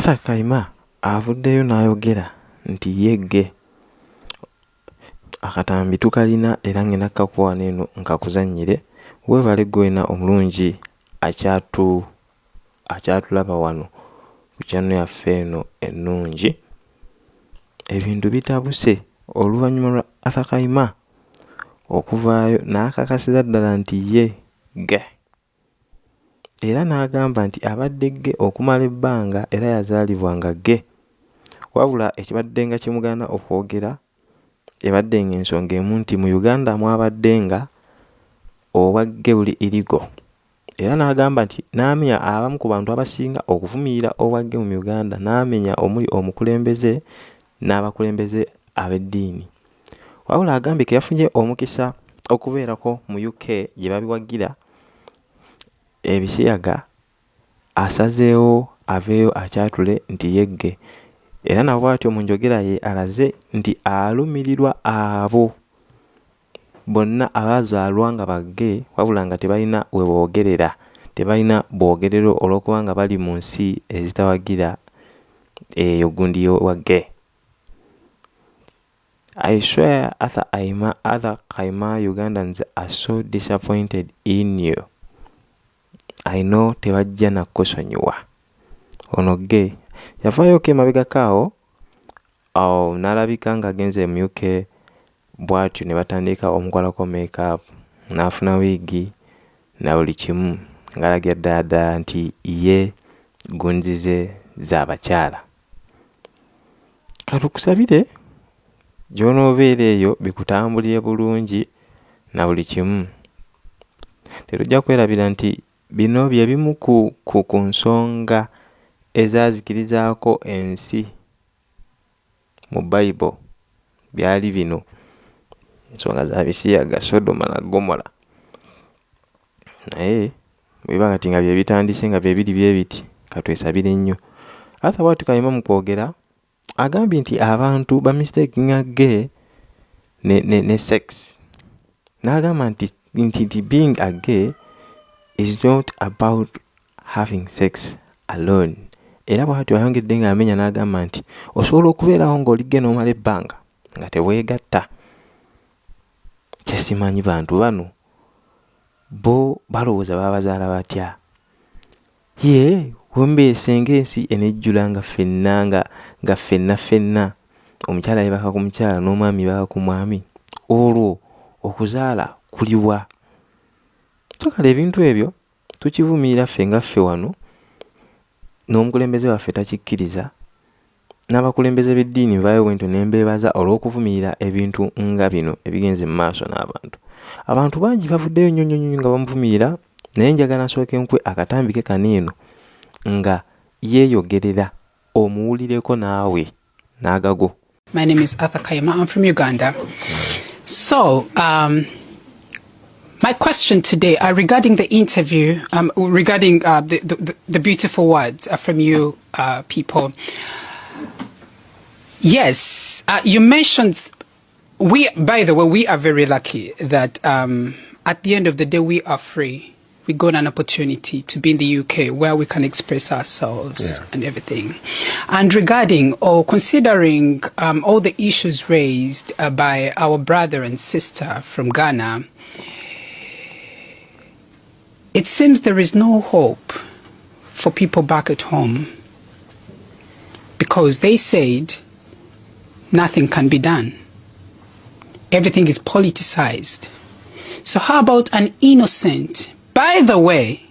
arthur kaima avuddeyo n'ayogera nti yegge akatambi tukalina era ngenda kkakuwaana eno nkakuzannyire weebale gwena omulungi akyatu akyatulaba wano ku kyano yaffe eno ennungi. Ebintu bitabuse oluvannyuma lwa arthur kaima okuvaayo n'akakasiza ddala nti ye ge era n'agamba nti abadde ge okumala ebbanga era yazaalibwa nga ge wabula ekibadde nga kimugaana okwogera ebadde nga ensonga emu nti mu uganda mwabadde nga obwagge buli irigo. Era n'agamba nti n'amenya abamu ku bantu abasinga okuvumirira obwagge mu uganda n'amenya omuli omukulembeze n'abakulembeze ab'eddiini. Wabula agambye ke yafunye omukisa okubeerako mu uk gye babiwagira ebisiyaga asazeewo aveeyo akyatule nti yegge. Era nabwe atyo mu njogera ye alaze nti alumirirwa abo. Bonna abaazaalwa nga bagge wabula nga tebalina we boogerera tebalina bwogerero olw'okuba nga bali mu nsi ezitawagira eyo gundi wagge. I swear Arthur Aima, Arthur Kaima Ugandans are so disappointed in you. Know tebajja nakkusonyiwa. Ono ge yavaayoko emabegako awo awo n'alabika ng'agenze mu UK bw'atyo ne batandika omukolako makeup n'afuna wiigi na buli kimu ng'alagira ddala ddala nti ye gunzize z'abakyala. Katukusabire gy'onoobeera eyo bikutambulire bulungi na buli kimu tetujja kwerabira nti bino bye bimu ku, ku, ku nsonga ezaazikirizaako ensi mu bayibuli byali bino. Ensonga za bisiyaga sodoma na gomora. Naye bweba kati nga bye bitandise nga bye biri bye biti katwesabire nnyo. Arthur bwatu kayima mu kwogera agambye nti abantu bamistakinga ge ne, ne, ne sex. N'agamba nti nti nti being a gay is not about having sex alone. Era bwatyo ayongedde ng'amenya n'agamba nti osobola okubeerawo ng'oligge n'omala ebbanga nga teweegatta kyesimanyi bantu bano. Bo balowooza baabazaala batya? Ye wembeesenga ensi enejjula nga ffenna nga nga ffenna ffenna. Omukyala yebaka ku mukyala n'omwami baka ku mwami. Olwo okuzaala kuliwa so kale ebintu ebyo tukivumirira ffe nga ffe wano n'omukulembeze waffe takikkiriza n'abakulembeze b'eddiini nvaayo bwento ne mbeebaza olw'okuvumirira ebintu nga bino ebigenze mu maaso n'abantu abantu bangi bavuddeyo nnyo nnyo nnyo nga bamuvumirira naye njagala nsooke nkwe akatambike kaniino nga yeeyogerera omuwulireko naawe n'agago My name is Arthur Kayama. I'm from Uganda. So, um, my question today uh, regarding the interview, um, regarding uh, the, the, the beautiful words uh, from you uh, people. Yes, uh, you mentioned we. By the way, we are very lucky that um, at the end of the day we are free. We got an opportunity to be in the UK where we can express ourselves Yeah. and everything. And regarding or considering um, all the issues raised uh, by our brother and sister from Ghana, it seems there is no hope for people back at home because they said nothing can be done. Everything is politicized. So, how about an innocent? By the way,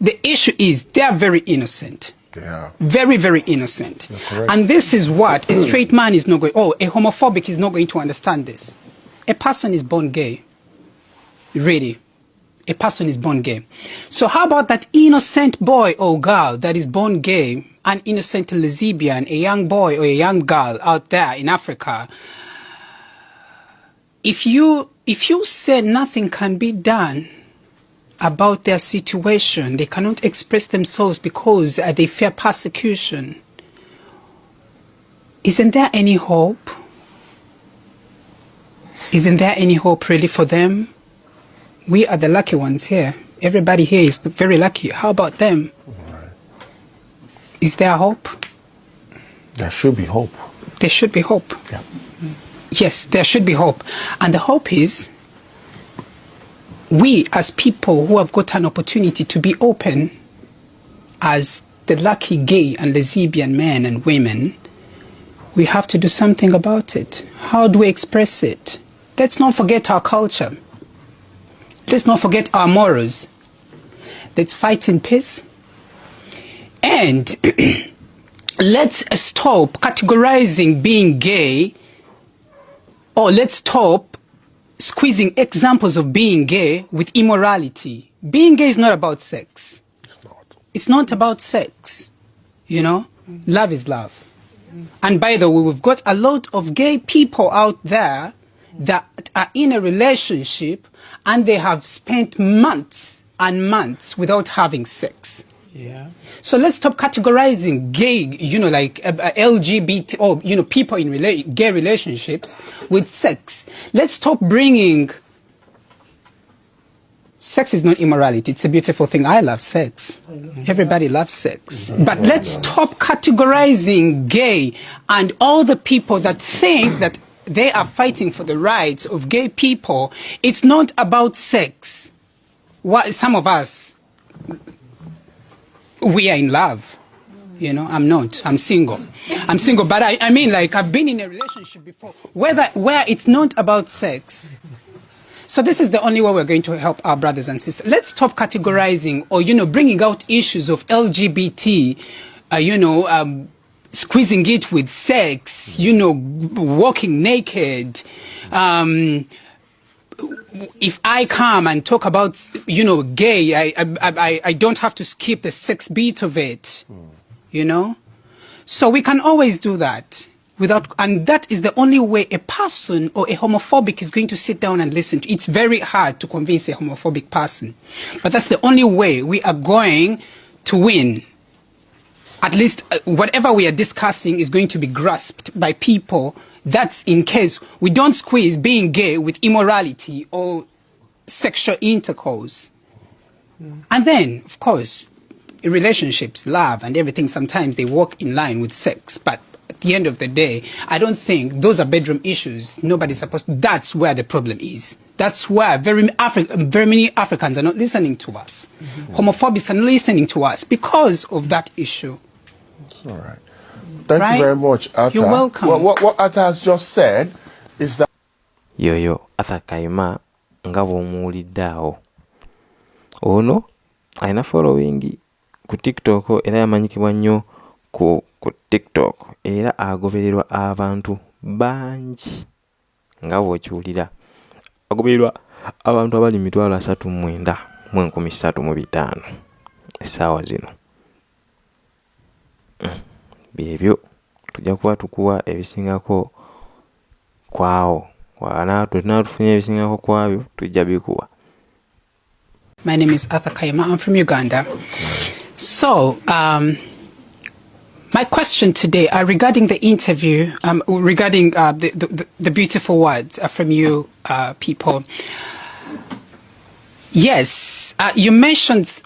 the issue is they are very innocent. Yeah. Very, very innocent. And this is what a straight man is not going, oh, a homophobic is not going to understand this. A person is born gay. Really. A person is born gay. So how about that innocent boy or girl that is born gay, an innocent lesbian, a young boy or a young girl out there in Africa? If you, if you say nothing can be done, about their situation. They cannot express themselves because uh, they fear persecution. Isn't there any hope? Isn't there any hope really for them? We are the lucky ones here. Everybody here is very lucky. How about them? Is there hope? There should be hope. There should be hope. Yeah. Yes, there should be hope. And the hope is we, as people who have got an opportunity to be open, as the lucky gay and lesbian men and women, we have to do something about it. How do we express it? Let's not forget our culture. Let's not forget our morals. Let's fight in peace. And let's stop categorizing being gay or let's stop squeezing examples of being gay with immorality. Being gay is not about sex. It's not. It's not about sex. You know, love is love. And by the way, we've got a lot of gay people out there that are in a relationship and they have spent months and months without having sex. Yeah. So let's stop categorizing gay, you know, like uh, uh, LGBT or, you know, people in rela- gay relationships with sex. Let's stop bringing. Sex is not immorality. It's a beautiful thing. I love sex. Everybody loves sex. But let's stop categorizing gay and all the people that think that they are fighting for the rights of gay people. It's not about sex. What, some of us, we are in love. You know, I'm not. I'm single. I'm single, but I, I mean, like, I've been in a relationship before whether, where it's not about sex. So this is the only way we're going to help our brothers and sisters. Let's stop categorizing or, you know, bringing out issues of LGBT, uh, you know, um, squeezing it with sex, you know, walking naked. Um, if I come and talk about, you know, gay, I, I, I, I don't have to skip the sex beat of it, you know? So we can always do that without, and that is the only way a person or a homophobic is going to sit down and listen to. It's very hard to convince a homophobic person, but that's the only way we are going to win. At least uh, whatever we are discussing is going to be grasped by people. That's in case we don't squeeze being gay with immorality or sexual intercourse. And then, of course, relationships, love, and everything, sometimes they walk in line with sex. But at the end of the day, I don't think those are bedroom issues. Nobody's supposed to. That's where the problem is. That's why very, Afri- very many Africans are not listening to us. Homophobes are not listening to us because of that issue. All right. Thank Right? you very much, Atta. You're welcome. What, what, what Atta has just said is that yoyo arthur kayima nga bw'omuwulidde awo ono alina following ku tiktok era yamanyikibwa nnyo ku, ku tiktok era agobererwa abantu bangi nga bw'okiwulira agobererwa abantu abali mitwalo asatu mwenda mu enkumi ssatu mu bitaano essaawa zino byebyo tujja kuba tukuwa ebisingako kwawo tunaatufunye ebisingako kwabyo tujja bikuwa My name is Arthur Kaima. I'm from Uganda. So, um, my question today uh, regarding the interview, um, regarding uh, the, the, the beautiful words uh, from you uh, people. Yes, uh, you mentioned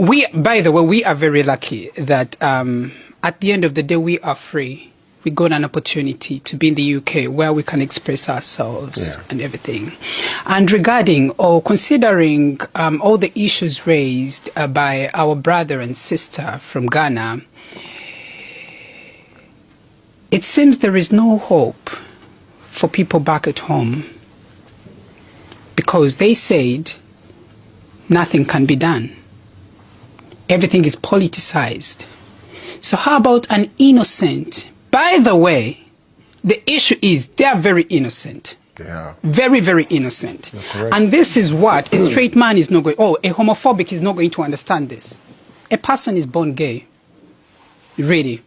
we. By the way, we are very lucky that um, at the end of the day we are free. We got an opportunity to be in the UK where we can express ourselves Yeah. and everything. And regarding or considering um, all the issues raised uh, by our brother and sister from Ghana, it seems there is no hope for people back at home because they said nothing can be done. Everything is politicized. So, how about an innocent? By the way, the issue is they are very innocent. yeah, Very, very innocent. And this is what a straight man is not going, oh, a homophobic is not going to understand this. A person is born gay. Really.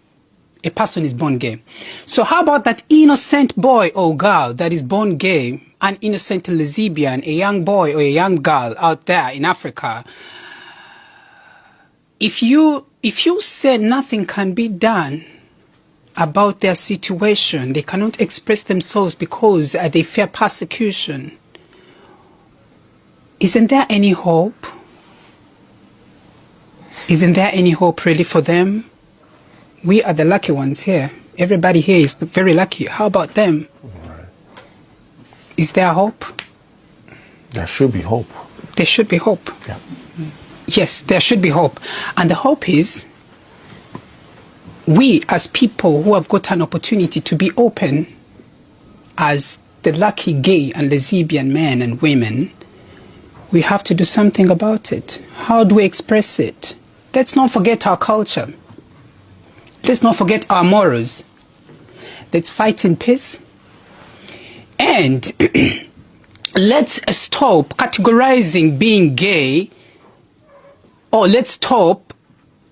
A person is born gay. So how about that innocent boy or girl that is born gay, an innocent lesbian, a young boy or a young girl out there in Africa? If you, if you say nothing can be done, about their situation. They cannot express themselves because uh, they fear persecution. Isn't there any hope? Isn't there any hope really for them? We are the lucky ones here. Everybody here is very lucky. How about them? Is there hope? There should be hope. There should be hope. Yeah. Yes, there should be hope. And the hope is we, as people who have got an opportunity to be open as the lucky gay and lesbian men and women, we have to do something about it. How do we express it? Let's not forget our culture. Let's not forget our morals. Let's fight in peace. And let's stop categorizing being gay, or let's stop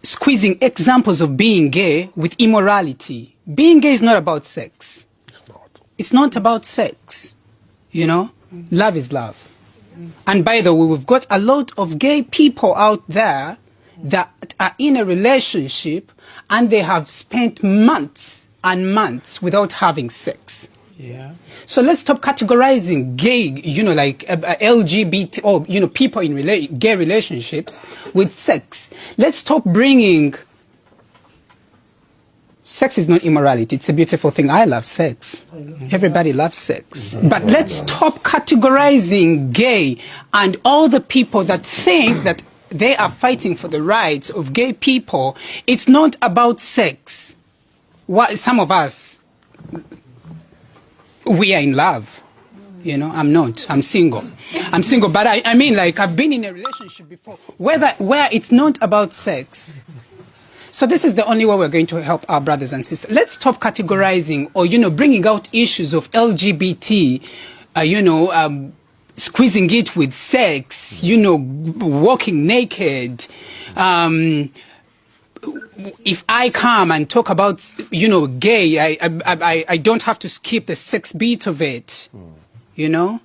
squeezing examples of being gay with immorality. Being gay is not about sex. It's not. It's not about sex. You know, love is love. And by the way, we've got a lot of gay people out there that are in a relationship and they have spent months and months without having sex. Yeah. So let's stop categorizing gay, you know, like uh, uh, LGBT or, you know, people in rela- gay relationships with sex. Let's stop bringing. Sex is not immorality. It's a beautiful thing. I love sex. Everybody loves sex. But let's stop categorizing gay and all the people that think that they are fighting for the rights of gay people. It's not about sex. What, some of us, we are in love. You know, I'm not. I'm single. I'm single, but I, I mean, like, I've been in a relationship before where, where it's not about sex. So this is the only way we're going to help our brothers and sisters. Let's stop categorizing or, you know, bringing out issues of LGBT, uh, you know, um, squeezing it with sex, you know, walking naked. Um, if I come and talk about, you know, gay, I, I, I, I don't have to skip the sex beat of it, you know?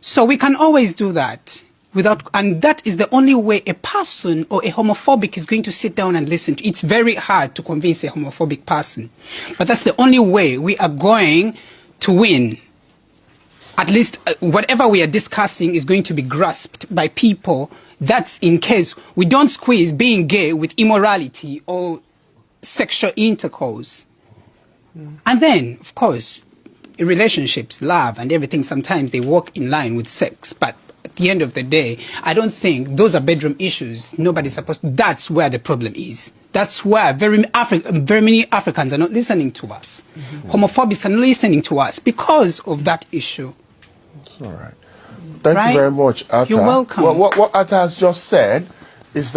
So we can always do that without, and that is the only way a person or a homophobic is going to sit down and listen to. It's very hard to convince a homophobic person, but that's the only way we are going to win. At least uh, whatever we are discussing is going to be grasped by people that's in case we don't squeeze being gay with immorality or sexual intercourse. And then, of course, in relationships, love and everything, sometimes they walk in line with sex. But at the end of the day, I don't think those are bedroom issues. Nobody's supposed to. That's where the problem is. That's where very, Afri- very many Africans are not listening to us. Mm-hmm. Homophobics are not listening to us because of that issue. All right. Thank Right? you very much, Atta. You're welcome. Well, what, what Atta has just said is that.